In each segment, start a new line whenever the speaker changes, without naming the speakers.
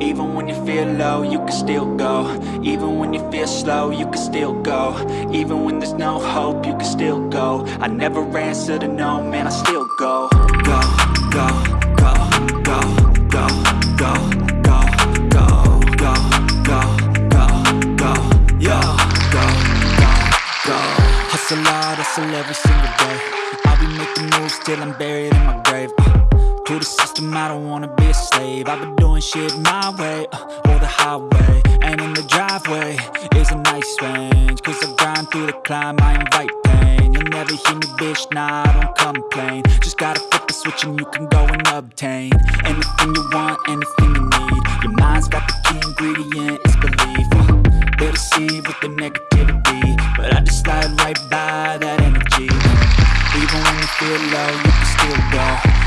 Even when you feel low, you can still go Even when you feel slow, you can still go Even when there's no hope, you can still go I never answer to no, man, I still go Go, go, go, go, go, go, go, go, go, go, go, go, yo, go, go, go Hustle hard, hustle every single day I'll be making moves till I'm buried in my grave uh. To the system, I don't wanna be a slave. I've been doing shit my way, uh, or the highway And in the driveway is a nice range. Cause I grind through the climb, I invite pain. You'll never hear me, bitch, nah, I don't complain. Just gotta flip the switch and you can go and obtain Anything you want, anything you need. Your mind's got the key ingredient, it's belief uh, They deceive with the negativity. But I just slide right by that energy. Even when you feel low, you can still go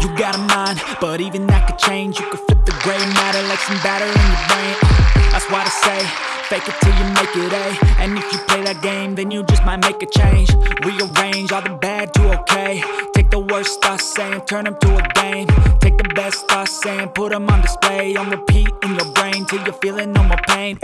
You got a mind, but even that could change. You could flip the gray matter like some batter in your brain uh, That's why I say, fake it till you make it A And if you play that game, then you just might make a change. Rearrange all the bad to okay. Take the worst thoughts saying, turn them to a game. Take the best thoughts saying, put them on display. On repeat in your brain till you're feeling no more pain